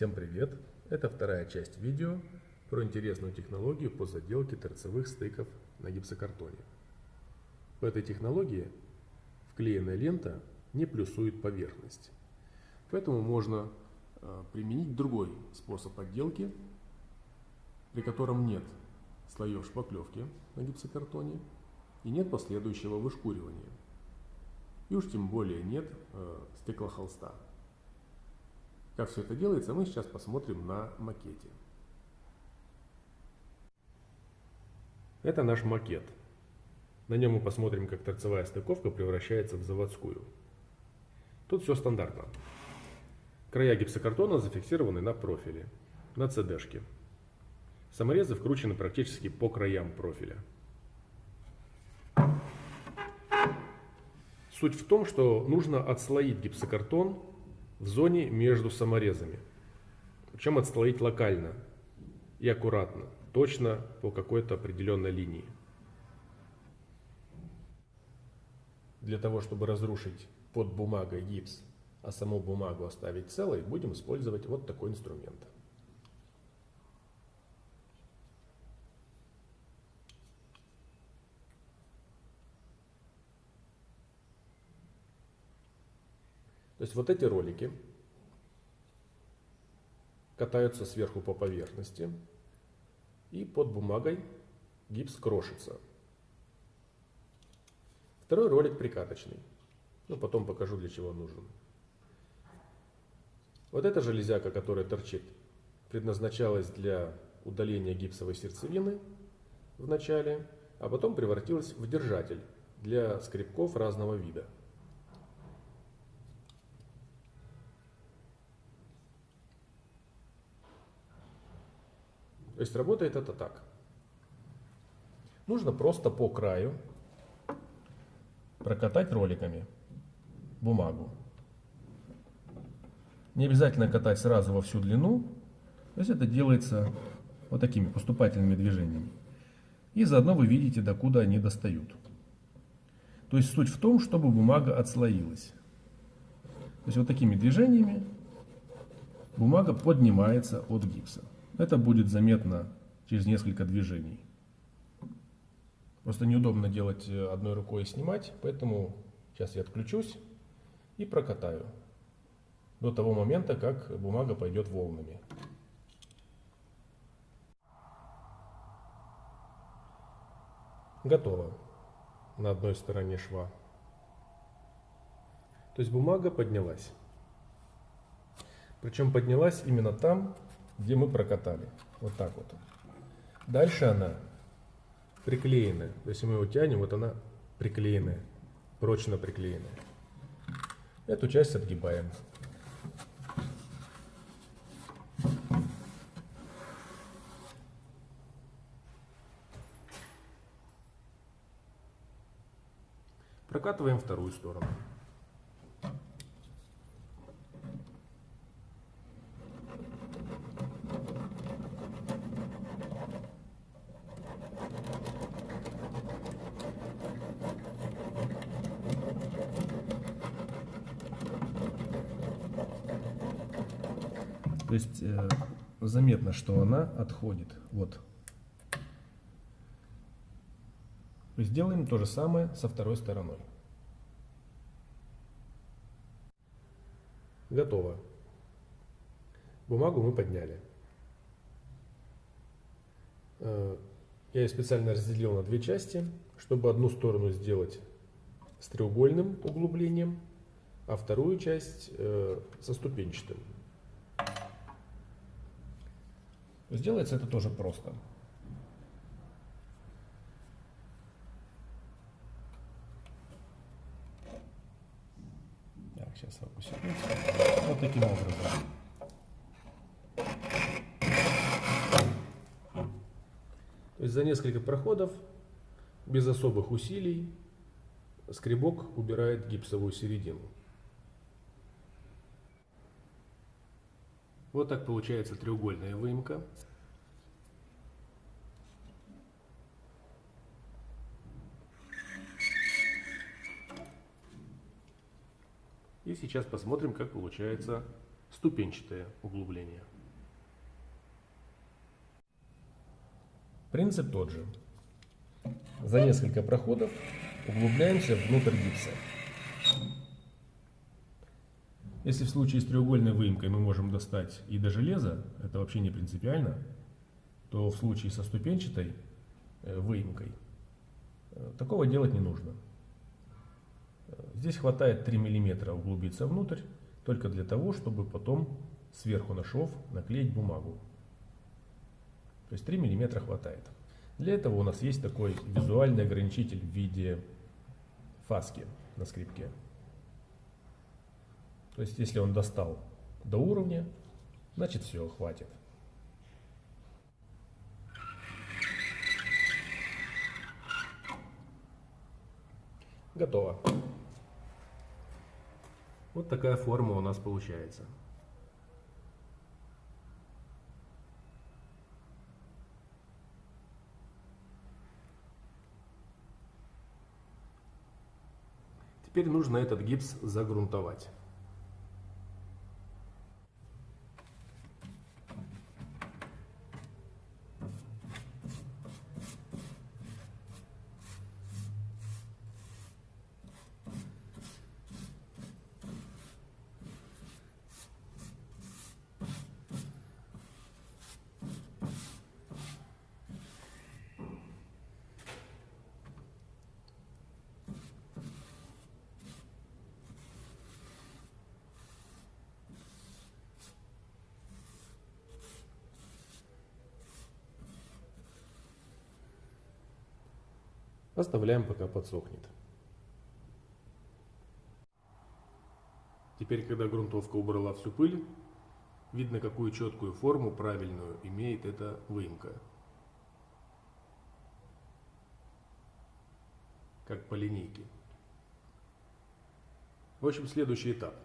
Всем привет! Это вторая часть видео про интересную технологию по заделке торцевых стыков на гипсокартоне. В этой технологии вклеенная лента не плюсует поверхность. Поэтому можно э, применить другой способ отделки, при котором нет слоев шпаклевки на гипсокартоне и нет последующего вышкуривания. И уж тем более нет э, стеклохолста. Как все это делается, мы сейчас посмотрим на макете. Это наш макет. На нем мы посмотрим, как торцевая стыковка превращается в заводскую. Тут все стандартно. Края гипсокартона зафиксированы на профиле, на CD-шке. Саморезы вкручены практически по краям профиля. Суть в том, что нужно отслоить гипсокартон в зоне между саморезами. Причем отслоить локально и аккуратно, точно по какой-то определенной линии. Для того, чтобы разрушить под бумагой гипс, а саму бумагу оставить целой, будем использовать вот такой инструмент. То есть вот эти ролики катаются сверху по поверхности, и под бумагой гипс крошится. Второй ролик прикаточный. Ну, потом покажу, для чего он нужен. Вот эта железяка, которая торчит, предназначалась для удаления гипсовой сердцевины в начале, а потом превратилась в держатель для скребков разного вида. То есть работает это так. Нужно просто по краю прокатать роликами бумагу. Не обязательно катать сразу во всю длину. То есть это делается вот такими поступательными движениями. И заодно вы видите, докуда они достают. То есть суть в том, чтобы бумага отслоилась. То есть вот такими движениями бумага поднимается от гипса. Это будет заметно через несколько движений. Просто неудобно делать э, одной рукой и снимать, поэтому сейчас я отключусь и прокатаю до того момента, как бумага пойдет волнами. Готово на одной стороне шва. То есть бумага поднялась. Причем поднялась именно там, где мы прокатали. Вот так вот. Дальше она приклеенная. То есть мы его тянем, вот она приклеенная, прочно приклеенная. Эту часть отгибаем. Прокатываем вторую сторону. То есть э, заметно, что она отходит. Вот. Сделаем то же самое со второй стороной. Готово. Бумагу мы подняли. Э, я ее специально разделил на две части, чтобы одну сторону сделать с треугольным углублением, а вторую часть э, со ступенчатым. Сделается это тоже просто. Так, сейчас фокусируется. Вот таким образом. То есть за несколько проходов, без особых усилий, скребок убирает гипсовую середину. Вот так получается треугольная выемка. И сейчас посмотрим, как получается ступенчатое углубление. Принцип тот же. За несколько проходов углубляемся внутрь гипса. Если в случае с треугольной выемкой мы можем достать и до железа, это вообще не принципиально, то в случае со ступенчатой э, выемкой э, такого делать не нужно. Здесь хватает 3 мм углубиться внутрь, только для того, чтобы потом сверху на шов наклеить бумагу. То есть 3 мм хватает. Для этого у нас есть такой визуальный ограничитель в виде фаски на скрипке. То есть если он достал до уровня, значит все, хватит. Готово. Вот такая форма у нас получается. Теперь нужно этот гипс загрунтовать. Оставляем пока подсохнет. Теперь, когда грунтовка убрала всю пыль, видно, какую четкую форму, правильную, имеет эта выемка. Как по линейке. В общем, следующий этап.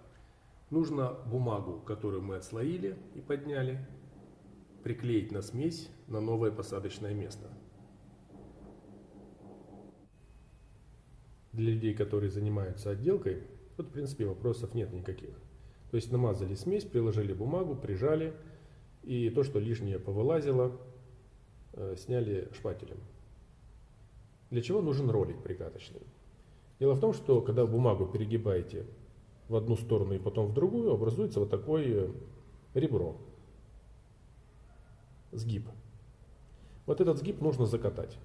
Нужно бумагу, которую мы отслоили и подняли, приклеить на смесь на новое посадочное место. Для людей, которые занимаются отделкой, тут, в принципе, вопросов нет никаких. То есть намазали смесь, приложили бумагу, прижали, и то, что лишнее повылазило, э, сняли шпателем. Для чего нужен ролик прикаточный? Дело в том, что когда бумагу перегибаете в одну сторону и потом в другую, образуется вот такое ребро, сгиб. Вот этот сгиб нужно закатать.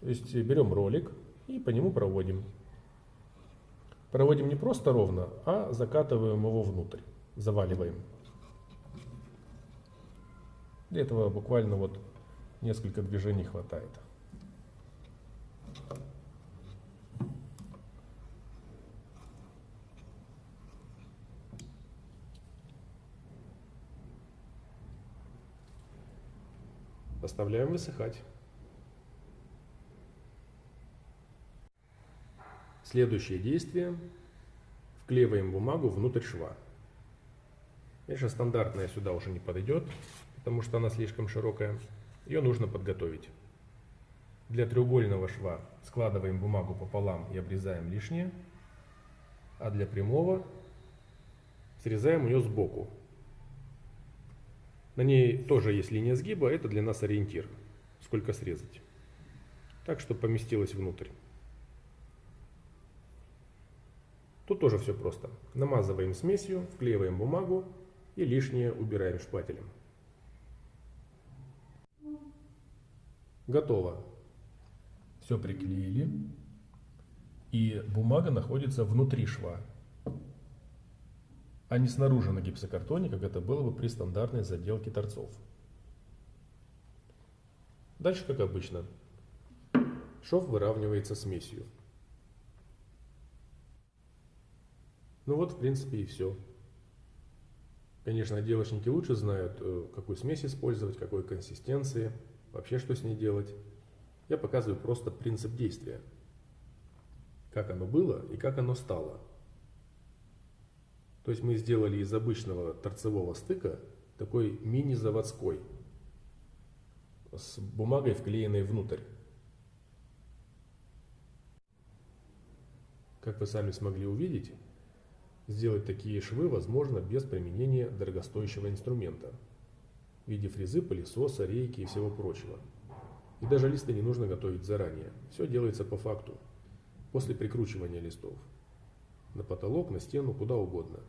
То есть берем ролик, и по нему проводим. Проводим не просто ровно, а закатываем его внутрь, заваливаем. Для этого буквально вот несколько движений хватает. Оставляем высыхать. Следующее действие. Вклеиваем бумагу внутрь шва. Конечно, стандартная сюда уже не подойдет, потому что она слишком широкая. Ее нужно подготовить. Для треугольного шва складываем бумагу пополам и обрезаем лишнее. А для прямого срезаем ее сбоку. На ней тоже есть линия сгиба, это для нас ориентир, сколько срезать. Так, чтобы поместилось внутрь. Тут тоже все просто. Намазываем смесью, вклеиваем бумагу и лишнее убираем шпателем. Готово. Все приклеили. И бумага находится внутри шва, а не снаружи на гипсокартоне, как это было бы при стандартной заделке торцов. Дальше, как обычно, шов выравнивается смесью. Ну вот, в принципе, и все. Конечно, отделочники лучше знают, э, какую смесь использовать, какой консистенции, вообще что с ней делать. Я показываю просто принцип действия. Как оно было и как оно стало. То есть мы сделали из обычного торцевого стыка такой мини-заводской с бумагой, вклеенной внутрь. Как вы сами смогли увидеть, Сделать такие швы возможно без применения дорогостоящего инструмента в виде фрезы, пылесоса, рейки и всего прочего. И даже листы не нужно готовить заранее. Все делается по факту, после прикручивания листов. На потолок, на стену, куда угодно.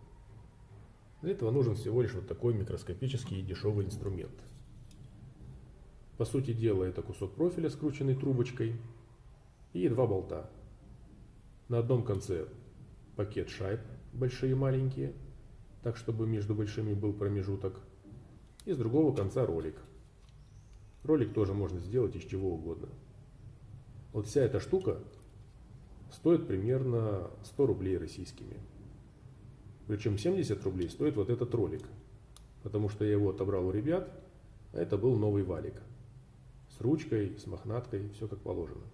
Для этого нужен всего лишь вот такой микроскопический и дешевый инструмент. По сути дела это кусок профиля, скрученный трубочкой, и два болта. На одном конце пакет шайб, большие и маленькие, так чтобы между большими был промежуток, и с другого конца ролик. Ролик тоже можно сделать из чего угодно. Вот вся эта штука стоит примерно 100 рублей российскими. Причем 70 рублей стоит вот этот ролик, потому что я его отобрал у ребят, а это был новый валик. С ручкой, с мохнаткой, все как положено.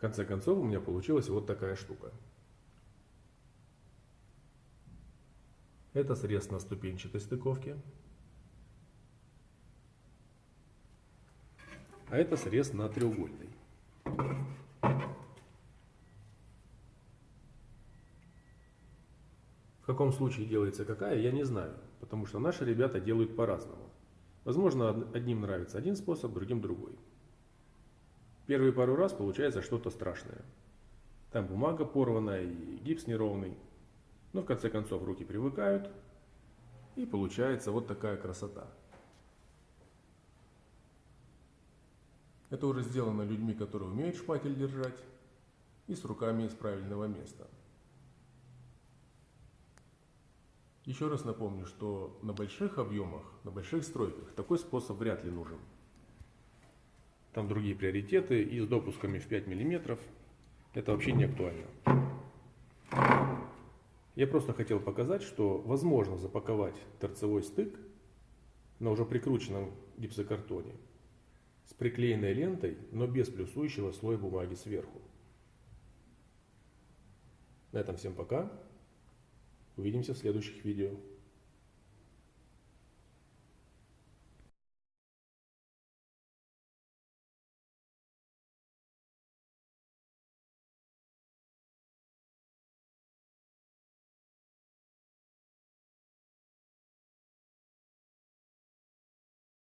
Конце концов у меня получилась вот такая штука. Это срез на ступенчатой стыковке. А это срез на треугольной. В каком случае делается какая, я не знаю, потому что наши ребята делают по-разному. Возможно, одним нравится один способ, другим другой. Первые пару раз получается что-то страшное. Там бумага порванная и гипс неровный. Но в конце концов руки привыкают. И получается вот такая красота. Это уже сделано людьми, которые умеют шпатель держать. И с руками из правильного места. Еще раз напомню, что на больших объемах, на больших стройках такой способ вряд ли нужен там другие приоритеты, и с допусками в 5 мм это вообще не актуально. Я просто хотел показать, что возможно запаковать торцевой стык на уже прикрученном гипсокартоне с приклеенной лентой, но без плюсующего слоя бумаги сверху. На этом всем пока. Увидимся в следующих видео.